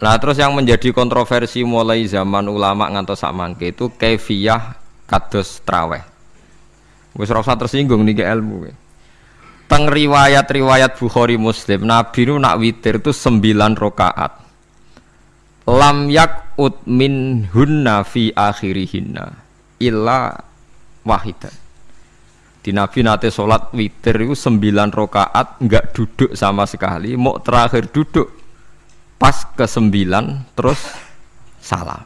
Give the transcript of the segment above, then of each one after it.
Nah terus yang menjadi kontroversi mulai zaman ulama ngantos samangke itu kefiyah kados traweh. Wis rasa tersinggung nih ilmu. Teng riwayat-riwayat Bukhari Muslim, Nabi nu nak witir itu sembilan rokaat. Lam yak ut min hunna fi akhirihinna illa wahidan. Di Nabi nate sholat witir itu sembilan rokaat nggak duduk sama sekali, mau terakhir duduk pas ke sembilan terus salam.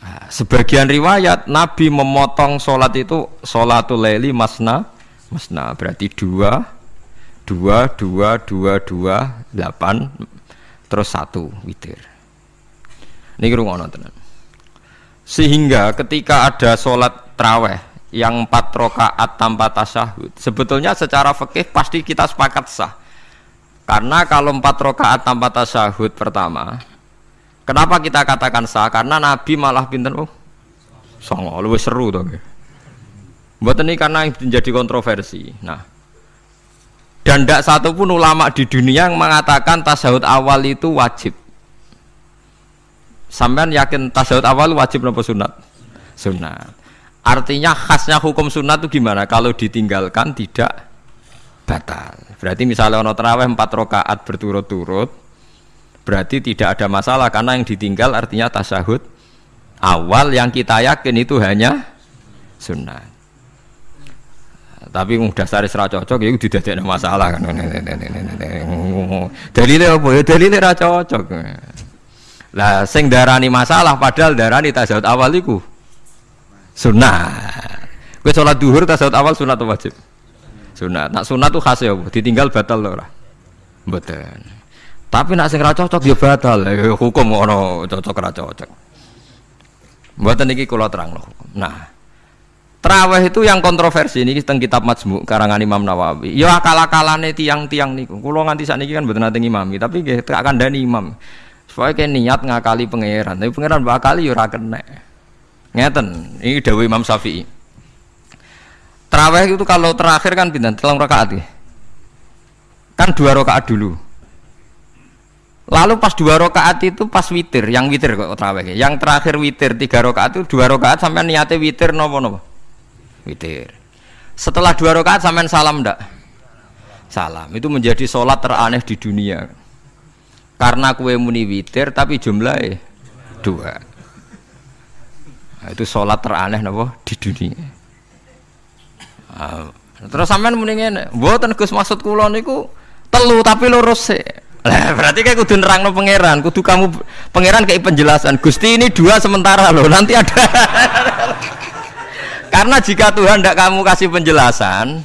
Nah, sebagian riwayat Nabi memotong sholat itu sholatul leli masna masna. Berarti dua dua dua dua dua delapan terus satu witir. Ini rumah tenan. Sehingga ketika ada sholat traweh yang empat rokaat tanpa tasyahud sebetulnya secara fikih pasti kita sepakat sah karena kalau empat rokaat tanpa tasyahud pertama kenapa kita katakan sah? Karena Nabi malah pinter oh songo lebih seru tuh buat ini karena menjadi kontroversi. Nah dan tidak satu pun ulama di dunia yang mengatakan tasyahud awal itu wajib. Sampean yakin tasyahud awal wajib nopo sunat? Sunat. Artinya khasnya hukum sunnah itu gimana? Kalau ditinggalkan tidak batal. Berarti misalnya ono terawih empat rakaat berturut-turut, berarti tidak ada masalah karena yang ditinggal artinya tasyahud awal yang kita yakin itu hanya sunnah. Tapi udah sari serah cocok ya tidak ada masalah kan. Dalilnya apa ya? Dalilnya ra cocok. Lah sing darani masalah padahal darani tasyahud awal itu Sunnah. Gue sholat duhur tasawuf awal sunat atau wajib? Sunat. Nak sunat tuh khas ya, ditinggal batal loh lah. Betul. Tapi nak sing cocok ya batal. Ya, hukum ono cocok ra cocok. Buatan ini kalau terang loh. Nah, Terawih itu yang kontroversi ini tentang kitab Majmu karangan Imam Nawawi. Ya akal-akalane tiang-tiang niku. Kulo nganti sakniki kan mboten nate ngimami, tapi nggih akan dani imam. Supaya kayak niat ngakali pangeran, tapi pangeran bakali ya ora kena. Ngeten, ini Dewi Imam Syafi'i. Terawih itu kalau terakhir kan pindah telang rakaat ya. Kan dua rakaat dulu. Lalu pas dua rakaat itu pas witir, yang witir kok terawih. Yang terakhir witir tiga rakaat itu dua rakaat sampai niatnya witir nopo nopo. Witir. Setelah dua rakaat sampai salam ndak? Salam. Itu menjadi sholat teraneh di dunia. Karena kue muni witir tapi jumlahnya dua. Nah, itu sholat teraneh nopo di dunia. Nah, terus sampean muni ngene, mboten Gus maksud kula niku telu tapi lurus sih. Lah berarti kayak kudu nerangno pangeran, kudu kamu pangeran kayak penjelasan. Gusti ini dua sementara loh, nanti ada. Karena jika Tuhan tidak kamu kasih penjelasan,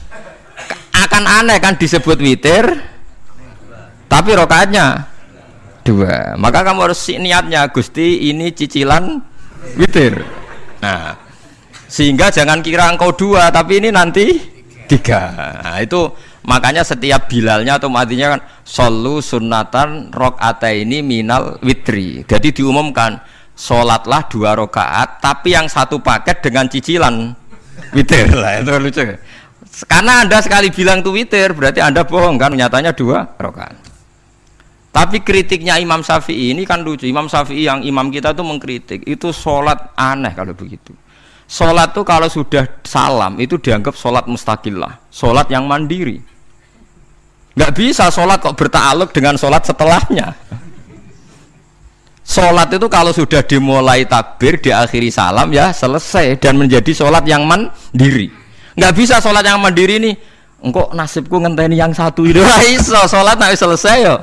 akan aneh kan disebut witir, tapi rokaatnya dua. Maka kamu harus niatnya, Gusti ini cicilan witir. Nah, sehingga jangan kira engkau dua, tapi ini nanti tiga. Nah, itu makanya setiap bilalnya atau matinya kan solu sunatan rok ini minal witri. Jadi diumumkan sholatlah dua rokaat, tapi yang satu paket dengan cicilan witir lah itu lucu. Karena anda sekali bilang tuh witir, berarti anda bohong kan? Nyatanya dua rokaat. Tapi kritiknya Imam Syafi'i ini kan lucu. Imam Syafi'i yang imam kita tuh mengkritik itu sholat aneh kalau begitu. Sholat tuh kalau sudah salam itu dianggap sholat mustakillah, sholat yang mandiri. Gak bisa sholat kok bertaluk dengan sholat setelahnya. Sholat itu kalau sudah dimulai takbir, diakhiri salam ya selesai dan menjadi sholat yang mandiri. Gak bisa sholat yang mandiri nih. Engkau nasibku ngenteni yang satu itu iso sholat nggak selesai yo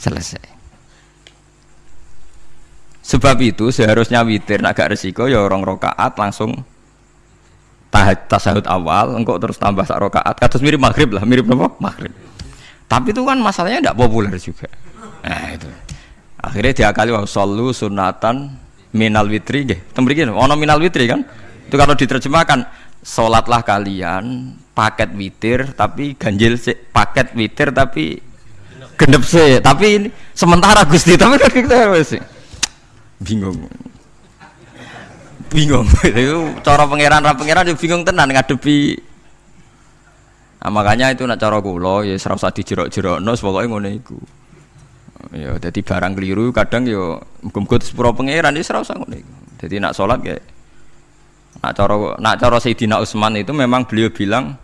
selesai sebab itu seharusnya witir agak resiko ya orang rokaat langsung tahaj tasahud awal engkau terus tambah sak rokaat. Kados mirip maghrib lah mirip apa? Maghrib. Tapi itu kan masalahnya tidak populer juga. Nah itu. Akhirnya diakali wa sallu sunatan minal witri. Nggih tembriki ono minal witri kan? Itu kalau diterjemahkan sholatlah kalian paket witir tapi ganjil paket witir tapi genep sih tapi ini sementara gusti tapi kan kita sih bingung. Bingung. Itu cara pangeran ra pangeran bingung tenan ngadepi. Nah, makanya itu nak cara kula ya ora usah dijerok-jerokno pokoke ngono iku. Ya dadi barang keliru kadang ya muga-muga sepuro pangeran ya ora usah ngono iku. Dadi nak salat kayak nak cara nak cara Sayyidina Utsman itu memang beliau bilang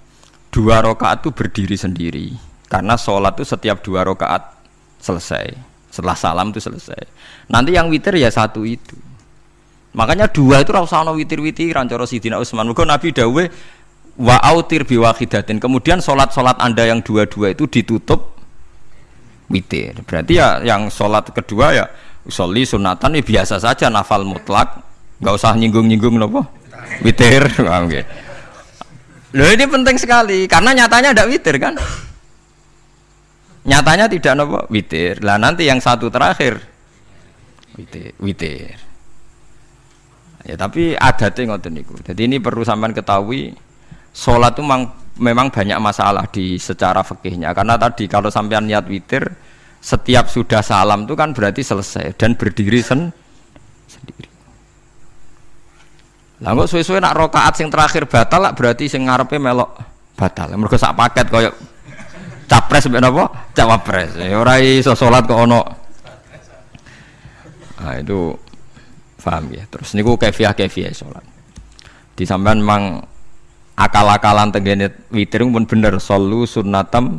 dua rakaat itu berdiri sendiri. Karena sholat itu setiap dua rakaat selesai setelah salam itu selesai. Nanti yang witir ya satu itu. Makanya dua itu rasa no witir witiran cara Sayyidina Utsman. Nabi dawe wa autir biwahidatin kemudian sholat anda yang dua-dua itu ditutup witir. Berarti ya yang sholat kedua ya usolli sunatan ya biasa saja nafal mutlak. Nggak usah nyinggung-nyinggung nopo witir. Okay. Loh ini penting sekali karena nyatanya ada witir kan? Nyatanya tidak nopo witir. Lah nanti yang satu terakhir witir. witir. Ya tapi adatnya ngoten niku. Jadi ini perlu sampean ketahui sholat itu memang, memang banyak masalah di secara fikihnya karena tadi kalau sampean niat witir setiap sudah salam itu kan berarti selesai dan berdiri sen sendiri. Lah kok suwe-suwe nak rokaat sing terakhir batal lah berarti sing ngarepe melok batal. Mergo sak paket koyo capres mbek napa? Cawapres. Ya ora iso salat kok ono. Nah itu paham ya. Terus niku kefiah-kefiah salat. Di sampean memang akal-akalan tenggene witir pun bener solu sunnatam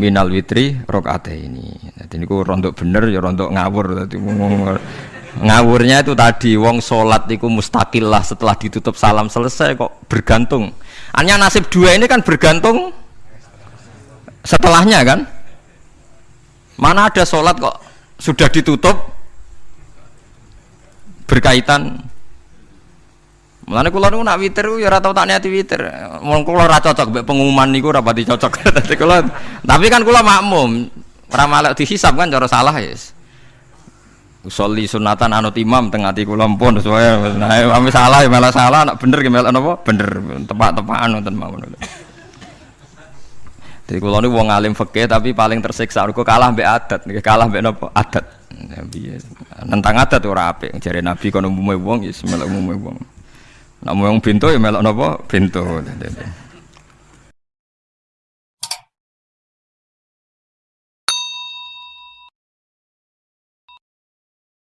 minal witri rokaat ini. Jadi niku rontok bener ya rontok ngawur dadi ngawurnya itu tadi wong sholat itu mustakil lah setelah ditutup salam selesai kok bergantung hanya nasib dua ini kan bergantung setelahnya kan mana ada sholat kok sudah ditutup berkaitan Mulane kula niku nak witir ya ora tau tak niati witir. Wong kula ora cocok mbek pengumuman niku ora pati cocok. tapi kan kula makmum, ora malek dihisab kan cara salah ya. Yes. Usolli sunatan anut imam tengah ati kula pun sesuai nah salah ya malah salah nak bener ki melok napa bener tepak-tepakan wonten mawon. Jadi kula niku wong alim fikih tapi paling tersiksa kok kalah mbek adat, kalah mbek napa adat. Nabi nentang adat ora apik jare Nabi kono umume wong ya melok umume wong. Nak wong bintu ya melok napa bintu.